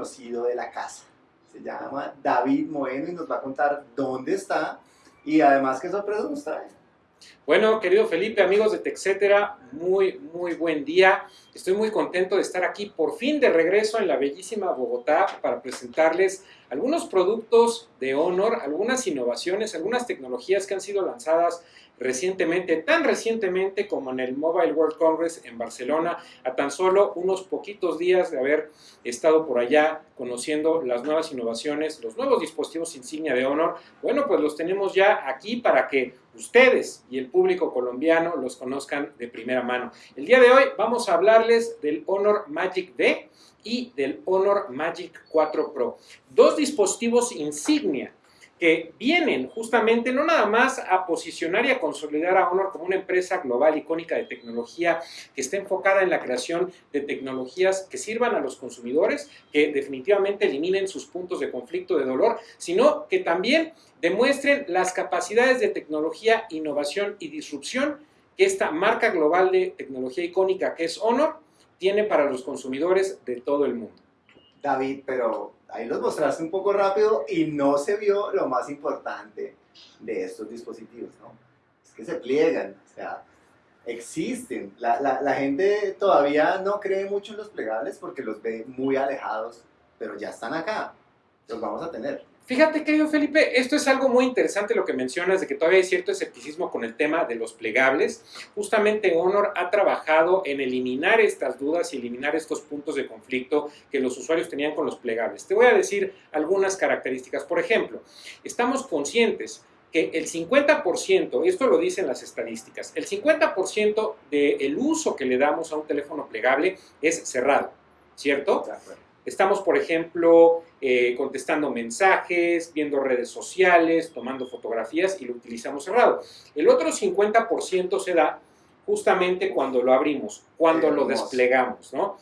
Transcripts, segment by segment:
conocido de la casa. Se llama David Moeno y nos va a contar dónde está y además qué sorpresa nos trae. Bueno, querido Felipe, amigos de TechCetera, muy, muy buen día. Estoy muy contento de estar aquí por fin de regreso en la bellísima Bogotá para presentarles algunos productos de Honor, algunas innovaciones, algunas tecnologías que han sido lanzadas recientemente, tan recientemente como en el Mobile World Congress en Barcelona, a tan solo unos poquitos días de haber estado por allá conociendo las nuevas innovaciones, los nuevos dispositivos insignia de Honor. Bueno, pues los tenemos ya aquí para que ustedes y el público colombiano los conozcan de primera mano. El día de hoy vamos a hablarles del Honor Magic D y del Honor Magic 4 Pro. Dos dispositivos insignia que vienen justamente no nada más a posicionar y a consolidar a Honor como una empresa global icónica de tecnología que está enfocada en la creación de tecnologías que sirvan a los consumidores, que definitivamente eliminen sus puntos de conflicto, de dolor, sino que también demuestren las capacidades de tecnología, innovación y disrupción que esta marca global de tecnología icónica que es Honor tiene para los consumidores de todo el mundo. David, pero ahí los mostraste un poco rápido y no se vio lo más importante de estos dispositivos, ¿no? Es que se pliegan, o sea, existen. La, la, gente todavía no cree mucho en los plegables porque los ve muy alejados, pero ya están acá, los vamos a tener. Fíjate, querido Felipe, esto es algo muy interesante lo que mencionas de que todavía hay cierto escepticismo con el tema de los plegables. Justamente Honor ha trabajado en eliminar estas dudas y eliminar estos puntos de conflicto que los usuarios tenían con los plegables. Te voy a decir algunas características. Por ejemplo, estamos conscientes que el 50%, esto lo dicen las estadísticas, el 50% del uso que le damos a un teléfono plegable es cerrado, ¿cierto? Estamos, por ejemplo, eh, contestando mensajes, viendo redes sociales, tomando fotografías y lo utilizamos cerrado. El otro 50% se da justamente cuando lo abrimos, cuando lo desplegamos, ¿no?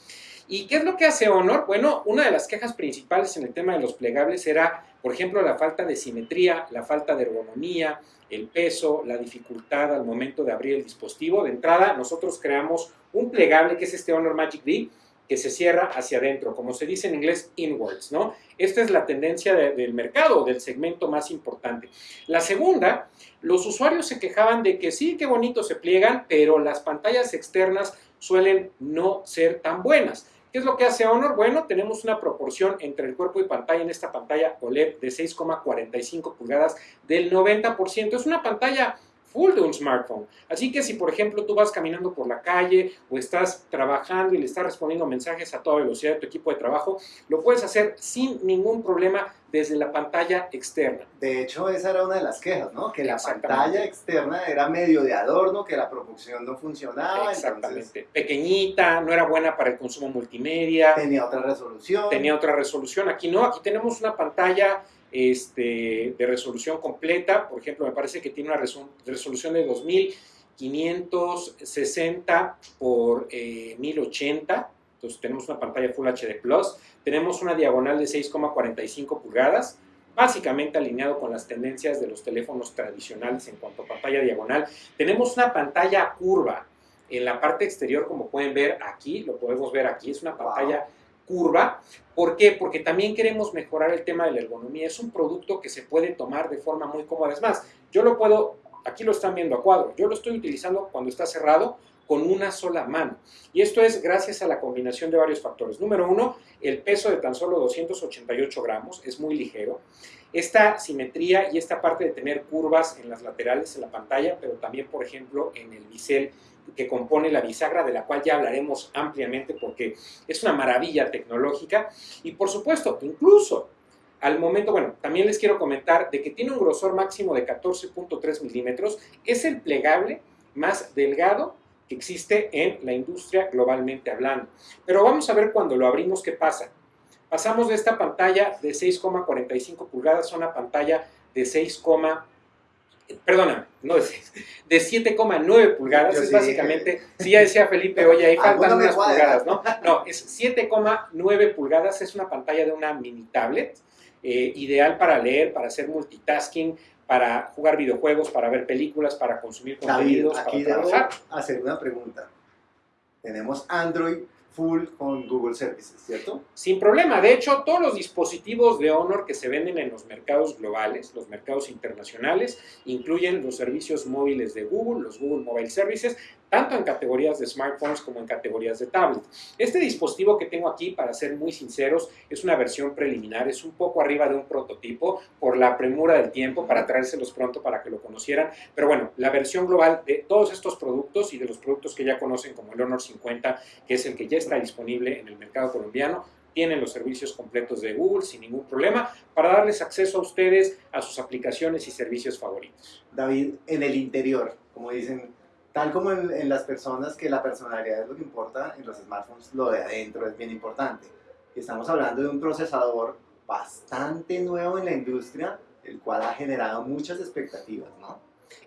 ¿Y qué es lo que hace Honor? Bueno, una de las quejas principales en el tema de los plegables era, por ejemplo, la falta de simetría, la falta de ergonomía, el peso, la dificultad al momento de abrir el dispositivo. De entrada, nosotros creamos un plegable que es este Honor Magic D, que se cierra hacia adentro, como se dice en inglés, inwards, ¿no? Esta es la tendencia del mercado, del segmento más importante. La segunda, los usuarios se quejaban de que sí, qué bonito se pliegan, pero las pantallas externas suelen no ser tan buenas. ¿Qué es lo que hace Honor? Bueno, tenemos una proporción entre el cuerpo y pantalla en esta pantalla OLED de 6,45 pulgadas del 90%. Es una pantalla full de un smartphone. Así que si, por ejemplo, tú vas caminando por la calle o estás trabajando y le estás respondiendo mensajes a toda velocidad de tu equipo de trabajo, lo puedes hacer sin ningún problema desde la pantalla externa. De hecho, esa era una de las quejas, ¿no? Que la pantalla externa era medio de adorno, que la producción no funcionaba. Exactamente. Pequeñita, no era buena para el consumo multimedia. Tenía otra resolución. Tenía otra resolución. Aquí no, aquí tenemos una pantalla este, de resolución completa. Por ejemplo, me parece que tiene una resolución de 2560 por 1080. Eh, Entonces tenemos una pantalla Full HD Plus. Tenemos una diagonal de 6,45 pulgadas básicamente alineado con las tendencias de los teléfonos tradicionales en cuanto a pantalla diagonal. Tenemos una pantalla curva en la parte exterior, como pueden ver aquí, lo podemos ver aquí, es una pantalla curva. ¿Por qué? Porque también queremos mejorar el tema de la ergonomía. Es un producto que se puede tomar de forma muy cómoda. Es más, yo lo puedo, aquí lo están viendo a cuadro, yo lo estoy utilizando cuando está cerrado con una sola mano. Y esto es gracias a la combinación de varios factores. Número uno, el peso de tan solo 288 gramos, es muy ligero. Esta simetría y esta parte de tener curvas en las laterales en la pantalla, pero también, por ejemplo, en el bisel que compone la bisagra, de la cual ya hablaremos ampliamente porque es una maravilla tecnológica. Y por supuesto, incluso al momento, bueno, también les quiero comentar de que tiene un grosor máximo de 14.3 milímetros, es el plegable más delgado que existe en la industria globalmente hablando. Pero vamos a ver cuando lo abrimos qué pasa. Pasamos de esta pantalla de 6,45 pulgadas a una pantalla de 6, perdona, no de de 7,9 pulgadas, es básicamente, si ya decía Felipe, oye, ahí faltan unas pulgadas, ¿no? No, es 7,9 pulgadas, es una pantalla de una mini tablet, eh, ideal para leer, para hacer multitasking, para jugar videojuegos, para ver películas, para consumir contenidos, aquí para trabajar. hacer una pregunta. Tenemos Android, full con Google Services, ¿cierto? Sin problema. De hecho, todos los dispositivos de Honor que se venden en los mercados globales, los mercados internacionales, incluyen los servicios móviles de Google, los Google Mobile Services, tanto en categorías de smartphones como en categorías de tablet. Este dispositivo que tengo aquí, para ser muy sinceros, es una versión preliminar, es un poco arriba de un prototipo por la premura del tiempo para traérselos pronto para que lo conocieran, pero bueno, la versión global de todos estos productos y de los productos que ya conocen como el Honor 50, que es el que ya está disponible en el mercado colombiano, tienen los servicios completos de Google sin ningún problema para darles acceso a ustedes a sus aplicaciones y servicios favoritos. David, en el interior, como dicen, tal como en, las personas que la personalidad es lo que importa, en los smartphones lo de adentro es bien importante. Estamos hablando de un procesador bastante nuevo en la industria, el cual ha generado muchas expectativas, ¿no?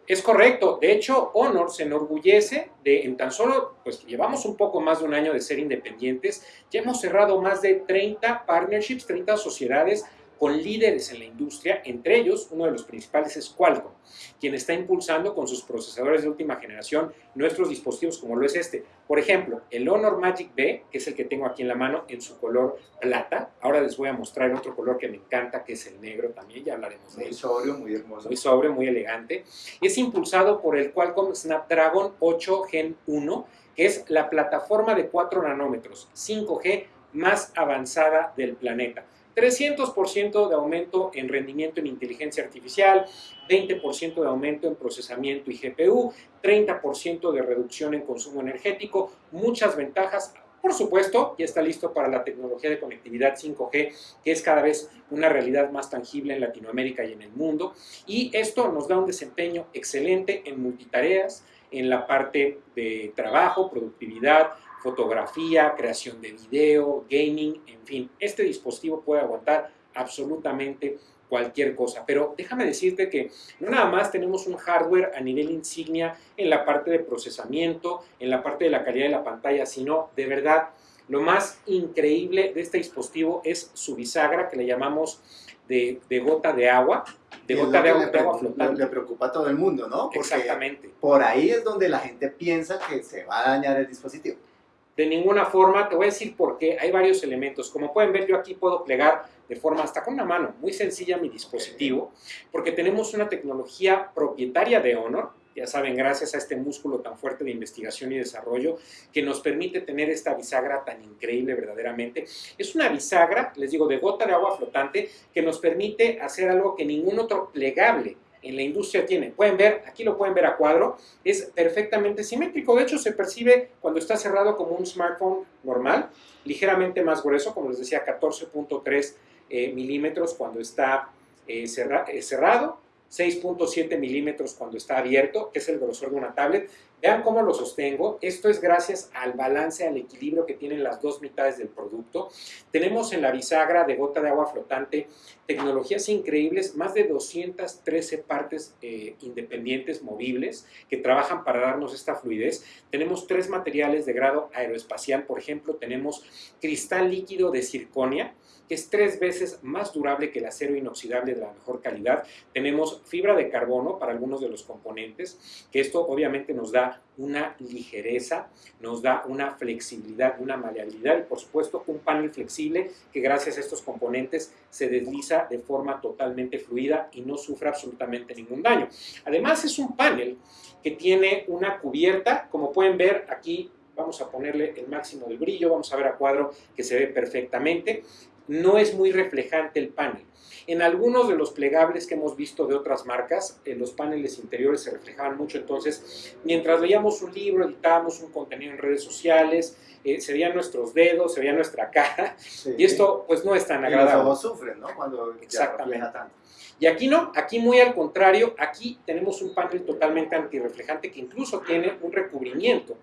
Es correcto. De hecho, Honor se enorgullece de, en tan solo, pues llevamos un poco más de un año de ser independientes, ya hemos cerrado más de 30 partnerships, 30 sociedades con líderes en la industria, entre ellos uno de los principales es Qualcomm, quien está impulsando con sus procesadores de última generación nuestros dispositivos como lo es este. Por ejemplo, el Honor Magic B, que es el que tengo aquí en la mano en su color plata. Ahora les voy a mostrar otro color que me encanta, que es el negro también, ya hablaremos de él. Muy sobrio, muy hermoso. Muy sobrio, muy elegante. Es impulsado por el Qualcomm Snapdragon 8 Gen 1, que es la plataforma de 4 nanómetros, 5G más avanzada del planeta. 300% de aumento en rendimiento en inteligencia artificial, 20% de aumento en procesamiento y GPU, 30% de reducción en consumo energético, muchas ventajas. Por supuesto, ya está listo para la tecnología de conectividad 5G, que es cada vez una realidad más tangible en Latinoamérica y en el mundo. Y esto nos da un desempeño excelente en multitareas, en la parte de trabajo, productividad, fotografía, creación de video, gaming, en fin, este dispositivo puede aguantar absolutamente cualquier cosa. Pero déjame decirte que no nada más tenemos un hardware a nivel insignia en la parte de procesamiento, en la parte de la calidad de la pantalla, sino de verdad lo más increíble de este dispositivo es su bisagra que le llamamos de, gota de agua, de gota de agua, flotante. Le preocupa a todo el mundo, ¿no? Porque Exactamente. Por ahí es donde la gente piensa que se va a dañar el dispositivo. De ninguna forma, te voy a decir por qué. Hay varios elementos. Como pueden ver, yo aquí puedo plegar de forma hasta con una mano, muy sencilla mi dispositivo, porque tenemos una tecnología propietaria de Honor, ya saben, gracias a este músculo tan fuerte de investigación y desarrollo que nos permite tener esta bisagra tan increíble verdaderamente. Es una bisagra, les digo, de gota de agua flotante que nos permite hacer algo que ningún otro plegable en la industria tiene. Pueden ver, aquí lo pueden ver a cuadro, es perfectamente simétrico. De hecho, se percibe cuando está cerrado como un smartphone normal, ligeramente más grueso, como les decía, 14.3 eh, milímetros cuando está eh, eh, cerrado 6.7 milímetros cuando está abierto, que es el grosor de una tablet. Vean cómo lo sostengo. Esto es gracias al balance, al equilibrio que tienen las dos mitades del producto. Tenemos en la bisagra de gota de agua flotante tecnologías increíbles, más de 213 partes eh, independientes movibles que trabajan para darnos esta fluidez. Tenemos tres materiales de grado aeroespacial, por ejemplo, tenemos cristal líquido de circonia, que es tres veces más durable que el acero inoxidable de la mejor calidad. Tenemos fibra de carbono para algunos de los componentes, que esto obviamente nos da una ligereza, nos da una flexibilidad, una maleabilidad y por supuesto un panel flexible que gracias a estos componentes se desliza de forma totalmente fluida y no sufre absolutamente ningún daño. Además es un panel que tiene una cubierta, como pueden ver aquí vamos a ponerle el máximo del brillo, vamos a ver a cuadro que se ve perfectamente no es muy reflejante el panel. En algunos de los plegables que hemos visto de otras marcas, en los paneles interiores se reflejaban mucho, entonces mientras leíamos un libro, editábamos un contenido en redes sociales, eh, se veían nuestros dedos, se veía nuestra cara, y esto pues no es tan agradable. Y los sufren, ¿no? Cuando Exactamente. tanto. Y aquí no, aquí muy al contrario, aquí tenemos un panel totalmente antirreflejante que incluso tiene un recubrimiento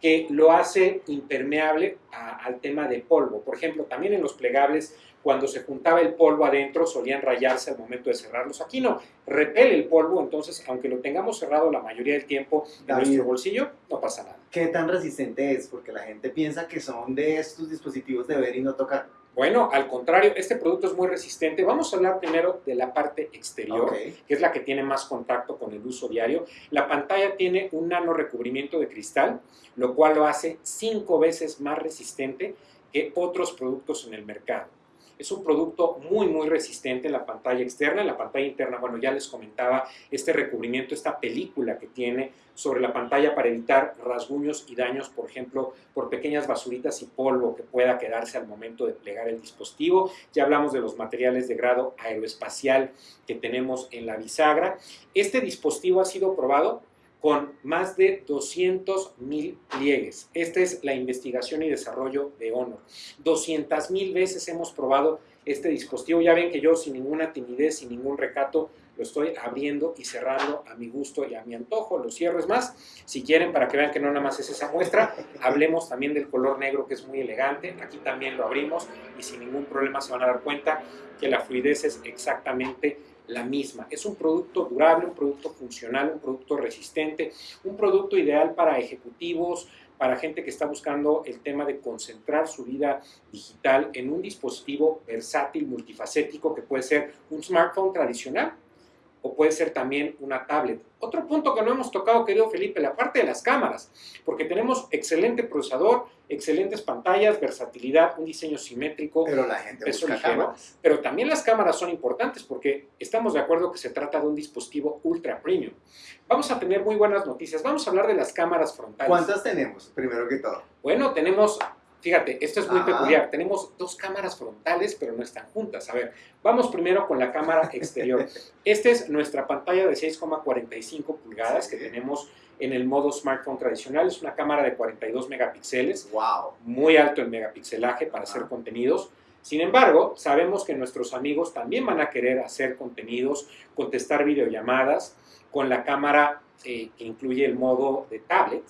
que lo hace impermeable al tema de polvo. Por ejemplo, también en los plegables, cuando se juntaba el polvo adentro, solían rayarse al momento de cerrarlos. Aquí no, repele el polvo, entonces, aunque lo tengamos cerrado la mayoría del tiempo en nuestro bolsillo, no pasa nada. ¿Qué tan resistente es? Porque la gente piensa que son de estos dispositivos de ver y no tocar. Bueno, al contrario, este producto es muy resistente. Vamos a hablar primero de la parte exterior, que es la que tiene más contacto con el uso diario. La pantalla tiene un nano recubrimiento de cristal, lo cual lo hace cinco veces más resistente que otros productos en el mercado. Es un producto muy, muy resistente en la pantalla externa. En la pantalla interna, bueno, ya les comentaba este recubrimiento, esta película que tiene sobre la pantalla para evitar rasguños y daños, por ejemplo, por pequeñas basuritas y polvo que pueda quedarse al momento de plegar el dispositivo. Ya hablamos de los materiales de grado aeroespacial que tenemos en la bisagra. Este dispositivo ha sido probado con más de 200 mil pliegues. Esta es la investigación y desarrollo de Honor. 200 mil veces hemos probado este dispositivo. Ya ven que yo sin ninguna timidez, sin ningún recato, lo estoy abriendo y cerrando a mi gusto y a mi antojo. Lo cierro es más. Si quieren, para que vean que no nada más es esa muestra, hablemos también del color negro que es muy elegante. Aquí también lo abrimos y sin ningún problema se van a dar cuenta que la fluidez es exactamente la misma. Es un producto durable, un producto funcional, un producto resistente, un producto ideal para ejecutivos, para gente que está buscando el tema de concentrar su vida digital en un dispositivo versátil, multifacético, que puede ser un smartphone tradicional o puede ser también una tablet. Otro punto que no hemos tocado, querido Felipe, la parte de las cámaras, porque tenemos excelente procesador, excelentes pantallas, versatilidad, un diseño simétrico, Pero la gente Peso busca ligero. cámaras. pero también las cámaras son importantes porque estamos de acuerdo que se trata de un dispositivo ultra premium. Vamos a tener muy buenas noticias. Vamos a hablar de las cámaras frontales. ¿Cuántas tenemos? Primero que todo. Bueno, tenemos, fíjate, esto es muy Ajá. peculiar. Tenemos dos cámaras frontales, pero no están juntas. A ver, vamos primero con la cámara exterior. Esta es nuestra pantalla de 6,45 pulgadas Sí. que tenemos en el modo smartphone tradicional. Es una cámara de 42 megapíxeles Wow. muy alto en megapixelaje para hacer contenidos. Sin embargo, sabemos que nuestros amigos también van a querer hacer contenidos, contestar videollamadas con la cámara eh, que incluye el modo de tablet.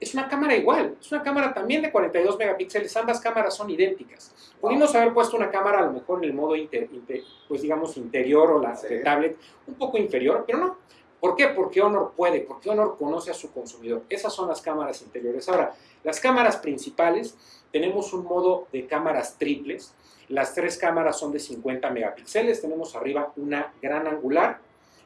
Es una cámara igual, es una cámara también de 42 megapíxeles, ambas cámaras son idénticas. Pudimos haber puesto una cámara a lo mejor en el modo, inter- inter- pues digamos, interior o la Sí. de tablet un poco inferior, pero no. ¿Por qué? Porque Honor puede, porque Honor conoce a su consumidor. Esas son las cámaras interiores. Ahora, las cámaras principales, tenemos un modo de cámaras triples. Las tres cámaras son de 50 megapíxeles. Tenemos arriba una gran angular,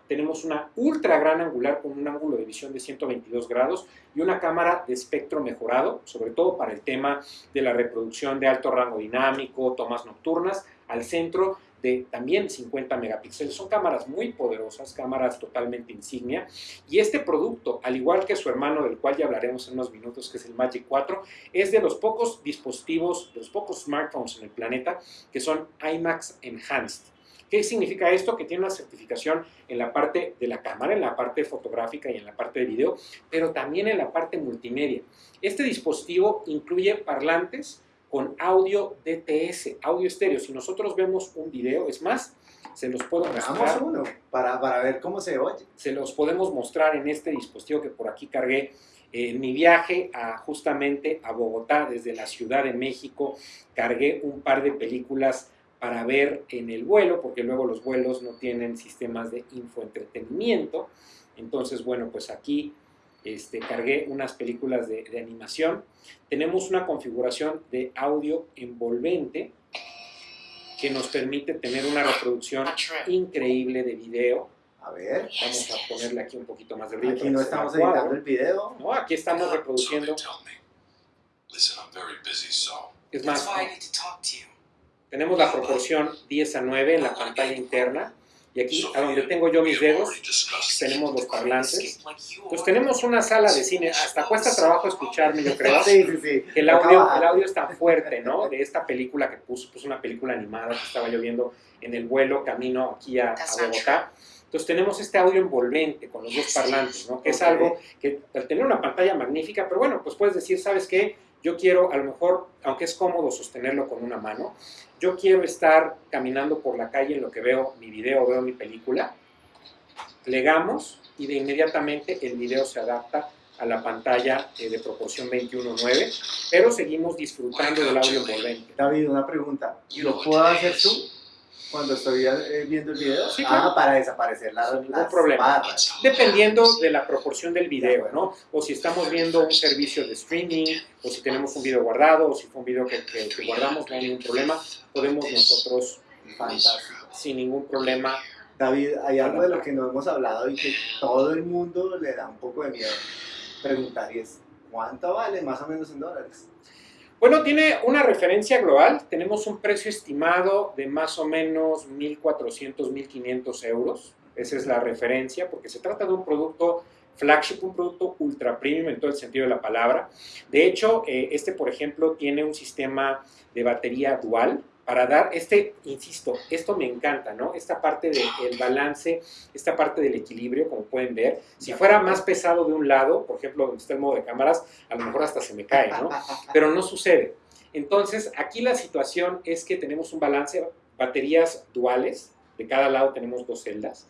tenemos una ultra gran angular con un ángulo de visión de 122 grados y una cámara de espectro mejorado, sobre todo para el tema de la reproducción de alto rango dinámico, tomas nocturnas, al centro de también 50 megapíxeles. Son cámaras muy poderosas, cámaras totalmente insignia. Y este producto, al igual que su hermano, del cual ya hablaremos en unos minutos, que es el Magic 4, es de los pocos dispositivos, de los pocos smartphones en el planeta que son IMAX Enhanced. ¿Qué significa esto? Que tiene una certificación en la parte de la cámara, en la parte fotográfica y en la parte de video, pero también en la parte multimedia. Este dispositivo incluye parlantes con audio DTS, audio estéreo. Si nosotros vemos un video, es más, se los puedo mostrar uno para, para ver cómo se oye. se los podemos mostrar en este dispositivo que por aquí cargué eh, en mi viaje a, justamente a Bogotá desde la Ciudad de México. Cargué un par de películas para ver en el vuelo, porque luego los vuelos no tienen sistemas de infoentretenimiento. Entonces, bueno, pues aquí este, cargué unas películas de, de animación. Tenemos una configuración de audio envolvente que nos permite tener una reproducción increíble de video. A ver, Vamos a ponerle aquí un poquito más de brillo. aquí no estamos cuadro, editando el video. ¿no? Aquí estamos reproduciendo. So they tell me. Listen, I'm very busy, so Es más, tenemos la proporción 10 a 9 en la pantalla interna. Y aquí, a donde tengo yo mis we have dedos, tenemos los parlantes. Pues tenemos una sala de cine. Hasta cuesta trabajo escucharme, yo creo. Sí, sí, sí. que el audio, el audio es tan fuerte, ¿no? De esta película que puso, pues una película animada que estaba yo viendo en el vuelo camino aquí a, a Bogotá. Entonces tenemos este audio envolvente con los dos parlantes, ¿no? Que es algo que al tener una pantalla magnífica, pero bueno, pues puedes decir, ¿sabes qué? Yo quiero, a lo mejor, aunque es cómodo sostenerlo con una mano, yo quiero estar caminando por la calle en lo que veo mi video, veo mi película, plegamos y de inmediatamente el video se adapta a la pantalla eh, de proporción 21.9, pero seguimos disfrutando del audio envolvente. David, una pregunta. ¿Lo puedo hacer tú? Cuando estoy eh, viendo el video? Sí, claro. Ah, para desaparecer ningún las problema. barras. Dependiendo de la proporción del video, De ¿no? O si estamos viendo un servicio de streaming, o si tenemos un video guardado, o si fue un video que, que- que guardamos, no hay ningún problema. Podemos nosotros, Fantástico. sin ningún problema, David, hay algo de lo que no hemos hablado y que todo el mundo le da un poco de miedo preguntar y es, ¿cuánto vale más o menos en dólares? Bueno, tiene una referencia global. Tenemos un precio estimado de más o menos 1.400, 1.500 euros. Esa es la referencia, porque se trata de un producto flagship, un producto ultra premium en todo el sentido de la palabra. De hecho, eh, este, por ejemplo, tiene un sistema de batería dual para dar, este, insisto, esto me encanta, ¿no? Esta parte del balance, esta parte del equilibrio, como pueden ver. Si fuera más pesado de un lado, por ejemplo, donde está el modo de cámaras, a lo mejor hasta se me cae, ¿no? pero no sucede. Entonces, aquí la situación es que tenemos un balance, baterías duales, de cada lado tenemos dos celdas,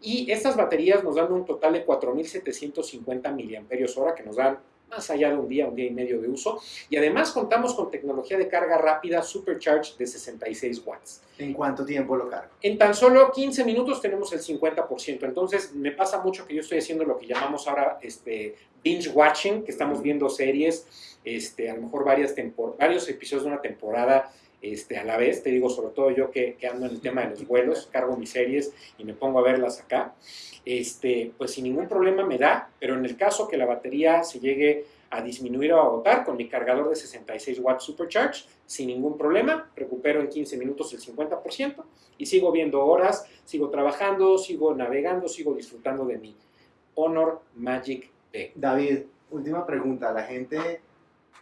y estas baterías nos dan un total de 4.750 mAh, que nos dan más allá de un día, un día y medio de uso, y además contamos con tecnología de carga rápida Supercharge de 66 watts. ¿En cuánto tiempo lo cargo? En tan solo 15 minutos tenemos el 50%. Entonces, me pasa mucho que yo estoy haciendo lo que llamamos ahora este, binge watching, que estamos viendo series, este, a lo mejor varias varios episodios de una temporada este, a la vez. Te digo, sobre todo yo que, ando en el tema de los vuelos, cargo mis series y me pongo a verlas acá. Este, pues sin ningún problema me da, pero en el caso que la batería se llegue a disminuir o a agotar con mi cargador de 66 watts Supercharge, sin ningún problema, recupero en 15 minutos el 50% y sigo viendo horas, sigo trabajando, sigo navegando, sigo disfrutando de mi Honor Magic B. David, última pregunta. La gente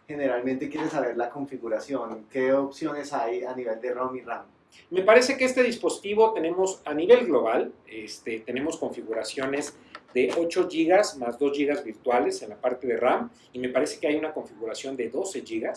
generalmente quiere saber la configuración. ¿Qué opciones hay a nivel de ROM y RAM? Me parece que este dispositivo tenemos a nivel global, este, tenemos configuraciones de 8 GB más 2 GB virtuales en la parte de RAM y me parece que hay una configuración de 12 GB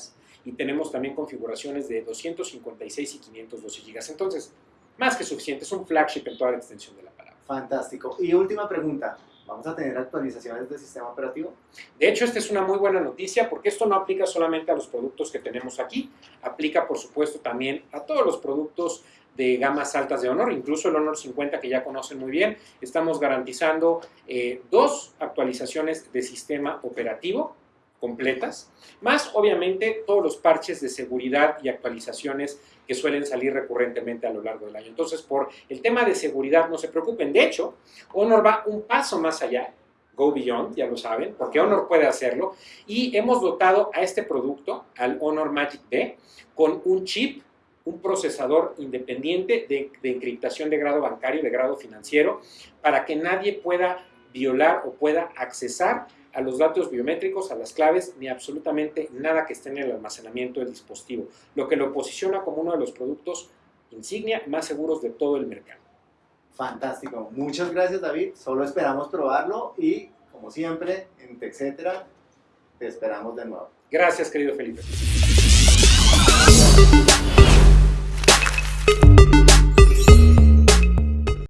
y tenemos también configuraciones de 256 y 512 GB. Entonces, más que suficiente, es un flagship en toda la extensión de la palabra. Fantástico. Y última pregunta. ¿Vamos a tener actualizaciones del sistema operativo? De hecho, esta es una muy buena noticia porque esto no aplica solamente a los productos que tenemos aquí, aplica por supuesto también a todos los productos de gamas altas de Honor, incluso el Honor 50 que ya conocen muy bien. Estamos garantizando eh, dos actualizaciones de sistema operativo completas, más obviamente todos los parches de seguridad y actualizaciones que suelen salir recurrentemente a lo largo del año. Entonces, por el tema de seguridad, no se preocupen. De hecho, Honor va un paso más allá, Go Beyond, ya lo saben, porque Honor puede hacerlo, y hemos dotado a este producto, al Honor Magic B, con un chip, un procesador independiente de, de encriptación de grado bancario, de grado financiero, para que nadie pueda violar o pueda accesar a los datos biométricos, a las claves, ni absolutamente nada que esté en el almacenamiento del dispositivo, lo que lo posiciona como uno de los productos insignia más seguros de todo el mercado. Fantástico. Muchas gracias, David. Solo esperamos probarlo y, como siempre, en TechCetera, te esperamos de nuevo. Gracias, querido Felipe.